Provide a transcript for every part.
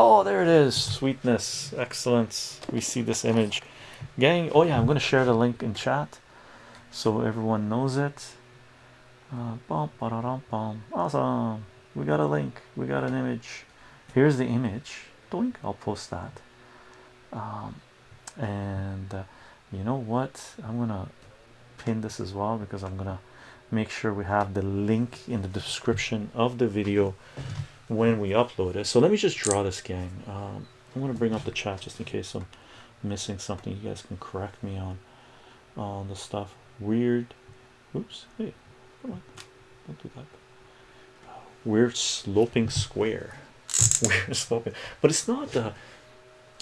Oh, there it is. Sweetness, excellence. We see this image, gang. Oh yeah, I'm gonna share the link in chat so everyone knows it. Uh. Awesome. We got a link. We got an image. Here's the image. Doink. I'll post that. Um, and uh, you know what? I'm gonna pin this as well because I'm gonna make sure we have the link in the description of the video when we upload it. So let me just draw this gang. Um, I'm gonna bring up the chat just in case I'm missing something. You guys can correct me on on the stuff. Weird. Oops. Hey, come on. Don't do that. Weird sloping square. Weird sloping, but it's not the.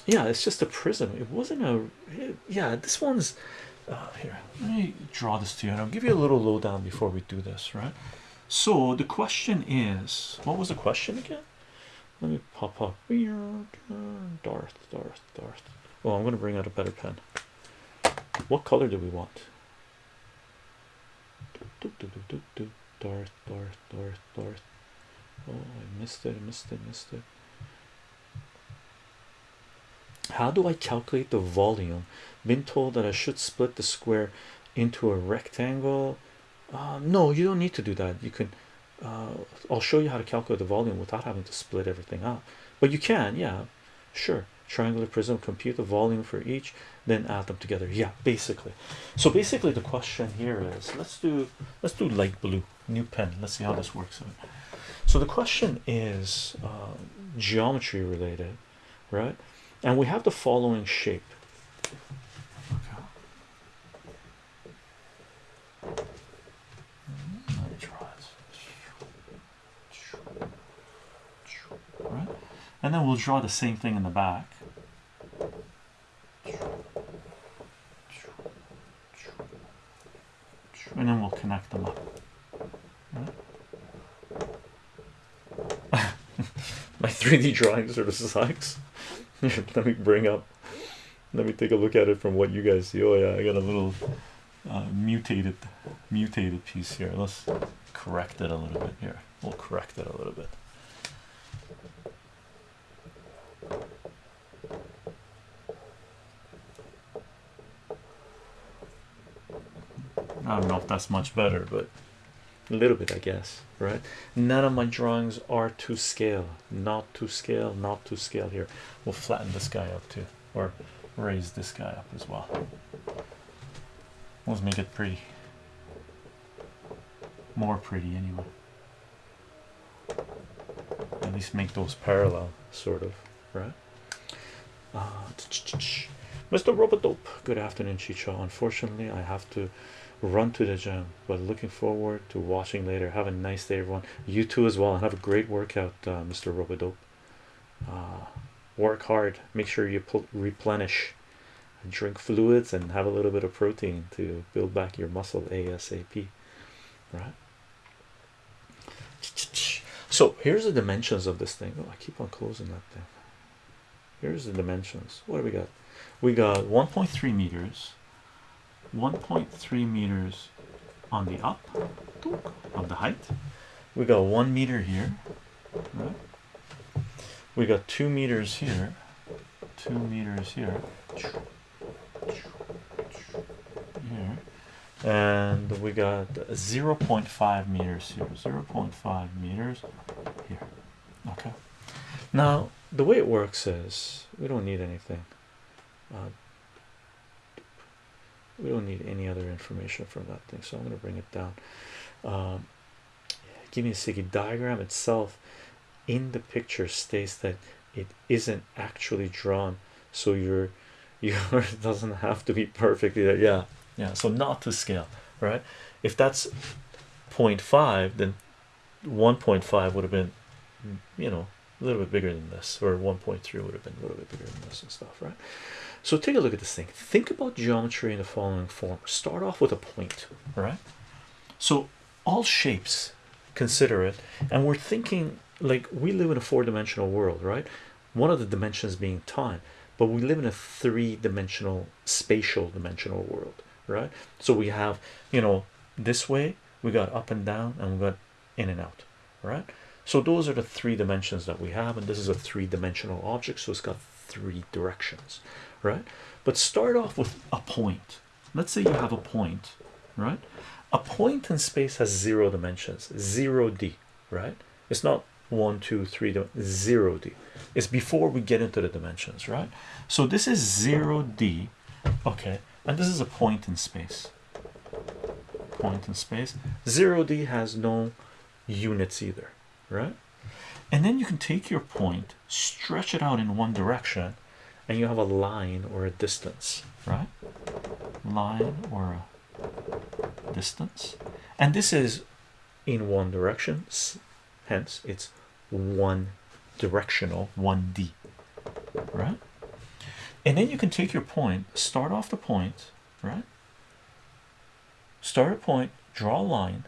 Yeah, it's just a prism. It wasn't a. Yeah, this one's. Uh, here, let me draw this to you, and I'll give you a little lowdown before we do this, right? So the question is, what was the question again? Let me pop up. Darth, Darth, Darth. Oh, I'm going to bring out a better pen. What color do we want? Darth, Darth, Darth, Darth. Oh, I missed it, I missed it, missed it. How do I calculate the volume? Been told that I should split the square into a rectangle. Uh, no, you don't need to do that. You can. Uh, I'll show you how to calculate the volume without having to split everything up. But you can, yeah, sure. Triangular prism, compute the volume for each, then add them together. Yeah, basically. So basically, the question here is let's do let's do light blue, new pen. Let's see how this works. So the question is uh, geometry related, right? And we have the following shape. Okay. Let me try Right, and then we'll draw the same thing in the back. And then we'll connect them up. My 3D drawing are the sucks. let me bring up let me take a look at it from what you guys see. Oh yeah, I got a little uh, mutated mutated piece here. Let's correct it a little bit here. We'll correct it a little bit. I don't know if that's much better, but a little bit, I guess, right? None of my drawings are to scale, not to scale, not to scale. Here, we'll flatten this guy up too, or raise this guy up as well. Let's make it pretty, more pretty anyway. At least make those parallel, sort of, right? Uh, Mr. Robodope, good afternoon, Chicho. Unfortunately, I have to run to the gym, but looking forward to watching later. Have a nice day, everyone. You too, as well, and have a great workout, uh, Mr. Robodope. Uh, work hard, make sure you replenish, drink fluids, and have a little bit of protein to build back your muscle ASAP. Right. So here's the dimensions of this thing. Oh, I keep on closing that thing. Here's the dimensions. What do we got? We got 1.3 meters, 1.3 meters on the up of the height. We got one meter here, right? We got two meters here, two meters here, here, and we got 0.5 meters here, 0.5 meters here. Okay. Now the way it works is we don't need anything. Uh, we don't need any other information from that thing, so I'm going to bring it down. Um, give me a second. Diagram itself in the picture states that it isn't actually drawn, so your your doesn't have to be perfectly there. Yeah, yeah. So not to scale, right? If that's 0.5, then 1.5 would have been, you know, a little bit bigger than this, or 1.3 would have been a little bit bigger than this and stuff, right? So take a look at this thing. Think about geometry in the following form. Start off with a point, right? So all shapes, consider it, and we're thinking like we live in a four-dimensional world, right? One of the dimensions being time, but we live in a three-dimensional spatial dimensional world, right? So we have, you know, this way we got up and down, and we got in and out, right? so those are the three dimensions that we have and this is a three-dimensional object so it's got three directions right? But start off with a point. Let's say you have a point right? A point in space has zero dimensions zero d right? It's not one two three zero d. It's before we get into the dimensions right? So this is zero d okay? And this is a point in space. Point in space. Zero d has no units either right? And then you can take your point stretch it out in one direction and you have a line or a distance. Right? Line or a distance? And this is in one direction hence it's one directional 1d right? And then you can take your point start off the point right? Start a point draw a line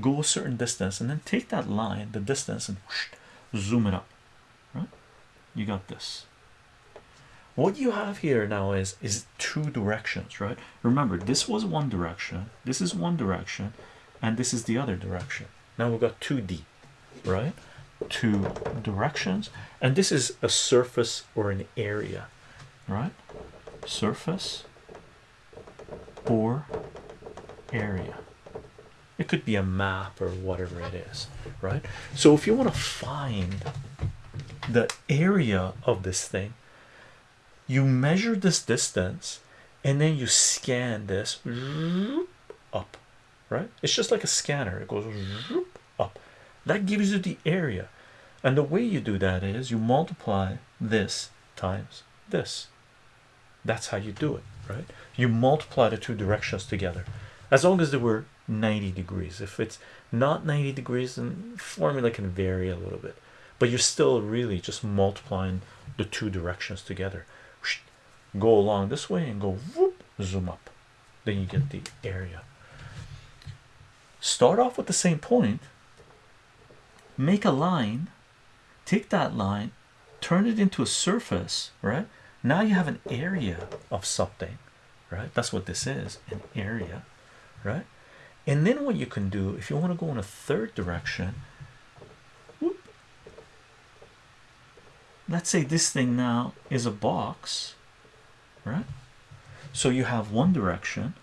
go a certain distance and then take that line the distance and whoosh, zoom it up. Right? You got this what you have here now is is two directions right? Remember this was one direction this is one direction and this is the other direction. Now we've got 2d right? Two directions and this is a surface or an area right? Surface or area. It could be a map or whatever it is right? So if you want to find the area of this thing you measure this distance and then you scan this up right? It's just like a scanner. It goes up. That gives you the area. And the way you do that is you multiply this times this. That's how you do it right? You multiply the two directions together. As long as they were 90 degrees. If it's not 90 degrees then formula can vary a little bit. But you're still really just multiplying the two directions together go along this way and go whoop, zoom up. Then you get the area. Start off with the same point. Make a line. Take that line. Turn it into a surface right? Now you have an area of something right? That's what this is an area right? And then what you can do if you want to go in a third direction whoop, let's say this thing now is a box right? So you have one direction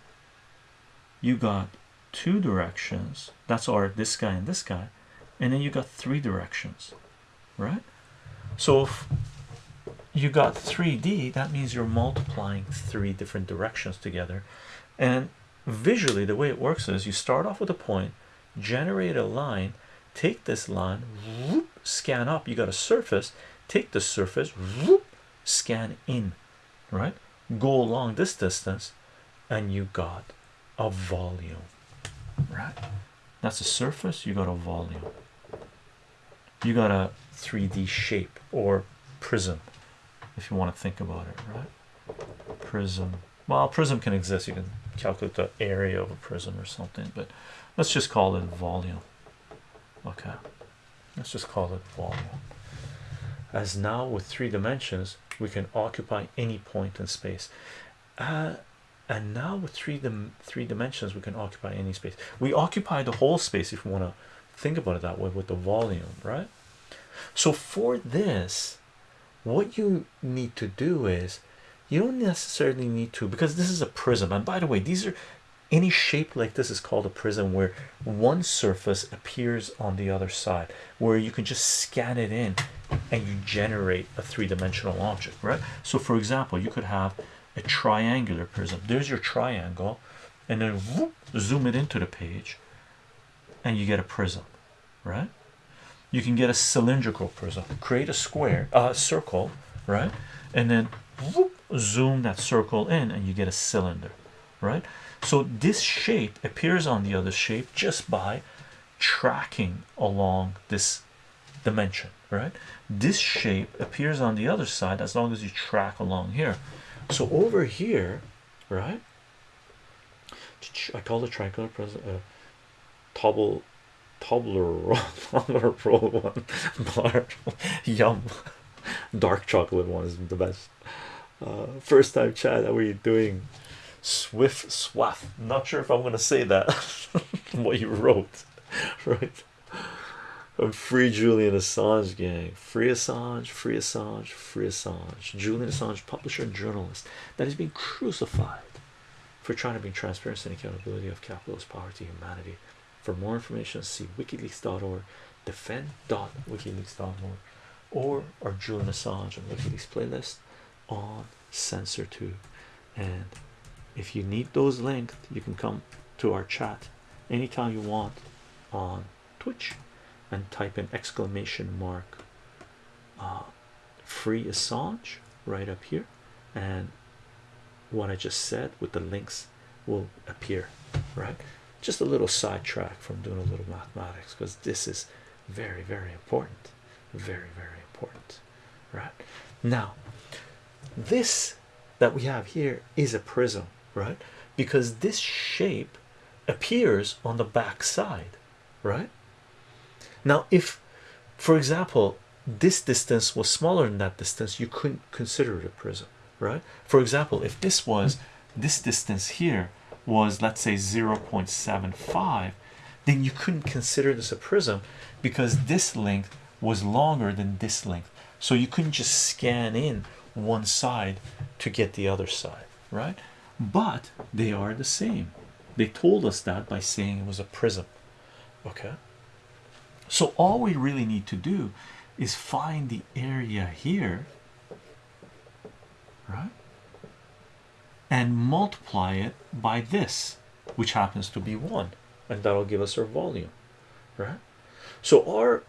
you got two directions that's our this guy and this guy and then you got three directions right? So if you got 3d that means you're multiplying three different directions together and visually the way it works is you start off with a point generate a line take this line whoop, scan up you got a surface take the surface whoop, scan in right go along this distance and you got a volume. Right? That's a surface you got a volume. You got a 3d shape or prism if you want to think about it right? Prism. Well prism can exist. You can calculate the area of a prism or something but let's just call it volume. Okay. Let's just call it volume. As now with three dimensions we can occupy any point in space. Uh, and now with three dim three dimensions we can occupy any space. We occupy the whole space if we want to think about it that way with the volume right? So for this what you need to do is you don't necessarily need to because this is a prism. And by the way these are any shape like this is called a prism where one surface appears on the other side where you can just scan it in and you generate a three-dimensional object right? So for example you could have a triangular prism. There's your triangle and then whoop, zoom it into the page and you get a prism right? You can get a cylindrical prism. Create a square a uh, circle right? And then whoop, zoom that circle in and you get a cylinder right so this shape appears on the other shape just by tracking along this dimension right? This shape appears on the other side as long as you track along here. So over here right? I call the triangular present uh, tobble Tobler Pro one yum. Dark chocolate one is the best. Uh, first time chat how are you doing swift swath not sure if I'm gonna say that what you wrote right free Julian Assange gang. Free Assange, free Assange, free Assange. Julian Assange, publisher and journalist that is being crucified for trying to bring transparency and accountability of capitalist power to humanity. For more information, see wikileaks.org, defend.wikileaks.org, or our Julian Assange and WikiLeaks playlist on Censor2. And if you need those links, you can come to our chat anytime you want on Twitch and type in exclamation mark uh, free Assange right up here, and what I just said with the links will appear right. Just a little sidetrack from doing a little mathematics because this is very, very important, very, very important, right? Now, this that we have here is a prism, right? Because this shape appears on the back side, right? Now, if for example, this distance was smaller than that distance, you couldn't consider it a prism, right? For example, if this was this distance here was let's say 0.75, then you couldn't consider this a prism because this length was longer than this length, so you couldn't just scan in one side to get the other side, right? But they are the same. They told us that by saying it was a prism, okay? So all we really need to do is find the area here, right? And multiply it by this, which happens to be one, and that'll give us our volume, right? So our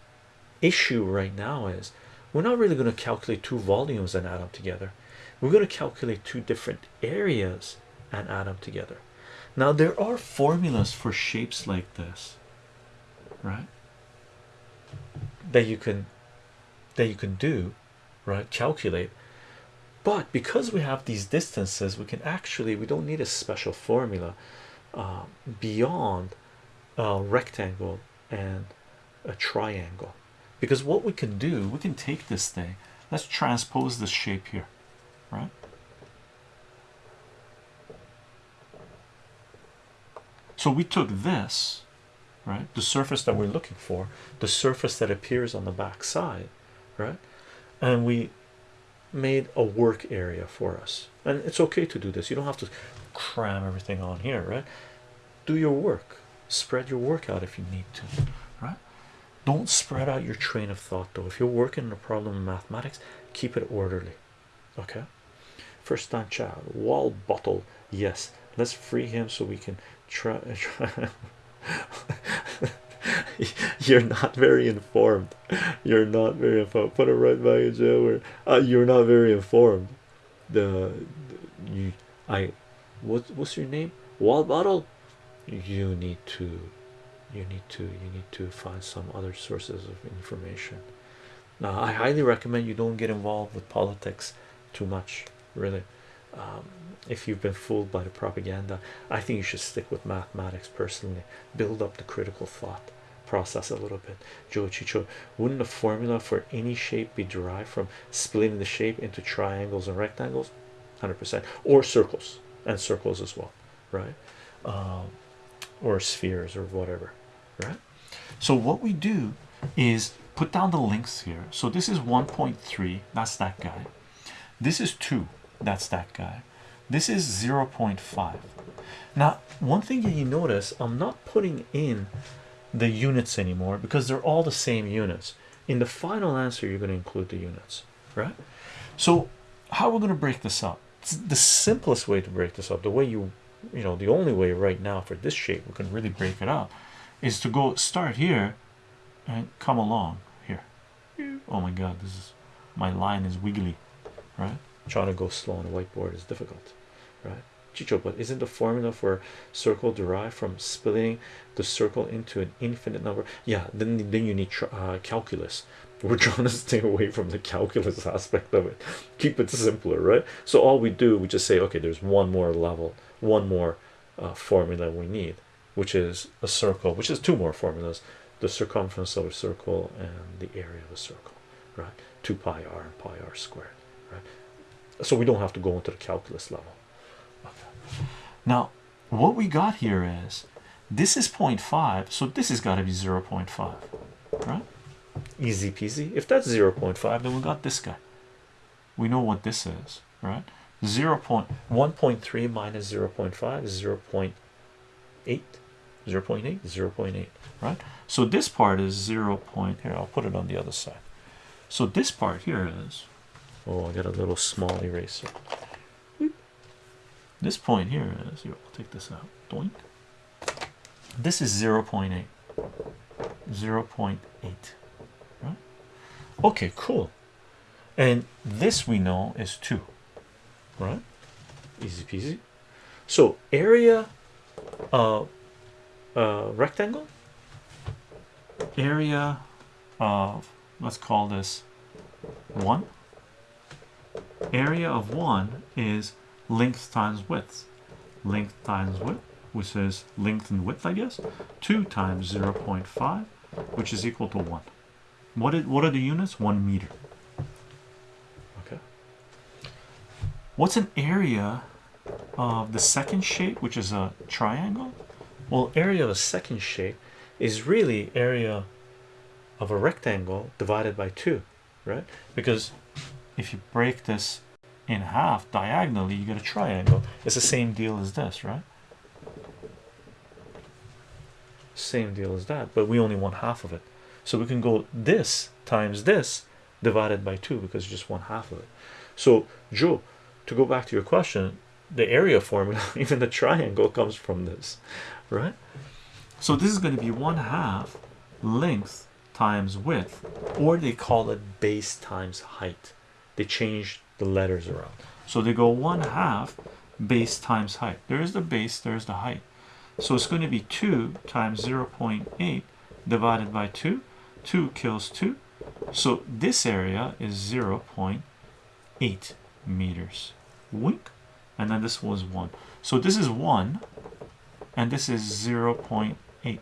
issue right now is we're not really going to calculate two volumes and add them together. We're going to calculate two different areas and add them together. Now there are formulas for shapes like this, right? That you can that you can do, right? Calculate. But because we have these distances, we can actually we don't need a special formula uh, beyond a rectangle and a triangle because what we can do we can take this thing let's transpose this shape here right? So we took this right the surface that we're looking for the surface that appears on the back side right and we made a work area for us. And it's okay to do this. You don't have to cram everything on here right? Do your work. Spread your work out if you need to right? Don't spread out your train of thought though. If you're working on a problem in mathematics keep it orderly okay first time child. Wall bottle. Yes. Let's free him so we can try, try. you're not very informed. You're not very informed. Put it right back in jail where uh, you're not very informed. The, you I what what's your name? Wall bottle? You need to you need to you need to find some other sources of information. Now i highly recommend you don't get involved with politics too much really. Um, if you've been fooled by the propaganda i think you should stick with mathematics personally. Build up the critical thought process a little bit. Joe chicho wouldn't the formula for any shape be derived from splitting the shape into triangles and rectangles? 100 percent. Or circles and circles as well right? Um, or spheres or whatever right? So what we do is put down the links here. So this is 1.3 that's that guy. This is 2 that's that guy. This is 0.5 now one thing that you notice i'm not putting in the units anymore because they're all the same units. In the final answer you're going to include the units right? So how we're going to break this up? The simplest way to break this up the way you you know the only way right now for this shape we can really break it up is to go start here and come along here. Oh my god this is my line is wiggly right trying to go slow on a whiteboard is difficult right? Chicho but isn't the formula for circle derived from splitting the circle into an infinite number? Yeah then then you need uh, calculus. We're trying to stay away from the calculus aspect of it. Keep it simpler right? So all we do we just say okay there's one more level one more uh, formula we need which is a circle which is two more formulas the circumference of a circle and the area of a circle right? 2 pi r and pi r squared right so we don't have to go into the calculus level. Okay. now what we got here is this is 0.5 so this has got to be 0.5 right? Easy peasy. If that's 0 0.5 then we got this guy. We know what this is right? 0 1.3 minus 0 0.5 is 0 0.8 0 0.8 0 0.8 right? So this part is 0 point here I'll put it on the other side. So this part here is oh I got a little small eraser. This point here is here I'll take this out. Doink. this is 0 0.8 0 0.8 right? Okay cool. And this we know is 2 right? Easy peasy. So area of uh, rectangle? Area of let's call this 1 area of 1 is length times width. Length times width which is length and width I guess 2 times 0 0.5 which is equal to 1 what, is, what are the units? 1 meter. Okay. What's an area of the second shape which is a triangle? Well area of a second shape is really area of a rectangle divided by 2 right? Because if you break this in half diagonally you get a triangle. It's the same deal as this right? Same deal as that but we only want half of it. So we can go this times this divided by 2 because just one half of it. So Joe to go back to your question the area formula even the triangle comes from this right? So this is going to be one half length times width or they call it base times height they change the letters around. So they go one half base times height. There's the base there's the height. So it's going to be 2 times 0 0.8 divided by 2 2 kills 2 so this area is 0 0.8 meters. Wink. And then this was 1 so this is 1 and this is 0 0.8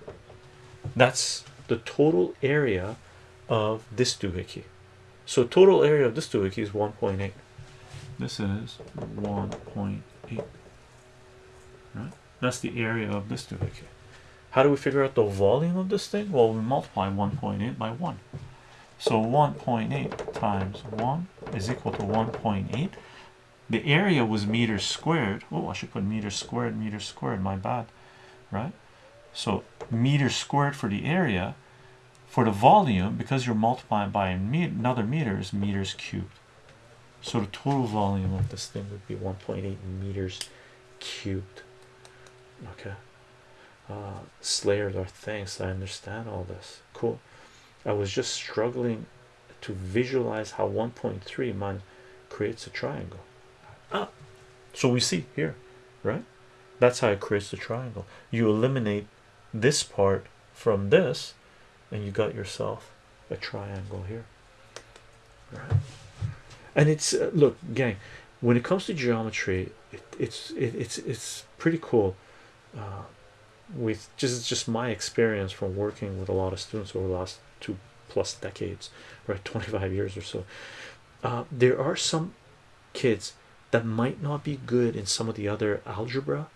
that's the total area of this doohickey so total area of this doohickey is 1.8 this is 1.8 right? That's the area of this doohickey how do we figure out the volume of this thing? Well we multiply 1.8 by 1 so 1.8 times 1 is equal to 1.8 the area was meters squared. Oh I should put meters squared meters squared my bad. Right? So meters squared for the area for the volume because you're multiplying by another meters meters cubed. So the total volume of this thing would be 1.8 meters cubed. Okay. Uh slayers are thanks i understand all this. Cool. I was just struggling to visualize how 1.3 man creates a triangle. Ah so we see here right? That's how it creates the triangle. You eliminate this part from this and you got yourself a triangle here. Right. And it's uh, look gang when it comes to geometry it, it's it, it's it's pretty cool uh, with just just my experience from working with a lot of students over the last two plus decades right 25 years or so. Uh, there are some kids that might not be good in some of the other algebra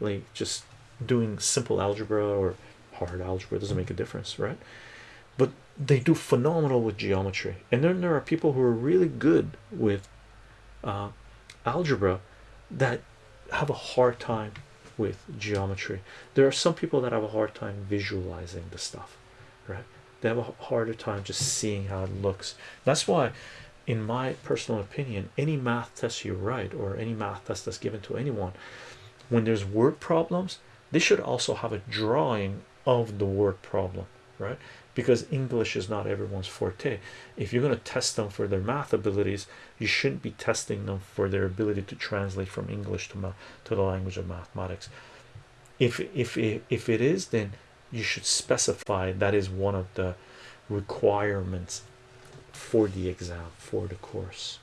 like just doing simple algebra or hard algebra doesn't make a difference right? But they do phenomenal with geometry. And then there are people who are really good with uh, algebra that have a hard time with geometry. There are some people that have a hard time visualizing the stuff right? They have a harder time just seeing how it looks. That's why in my personal opinion any math test you write or any math test that's given to anyone when there's word problems they should also have a drawing of the word problem right? Because English is not everyone's forte. If you're going to test them for their math abilities you shouldn't be testing them for their ability to translate from English to math to the language of mathematics. If if if it is then you should specify that is one of the requirements for the exam for the course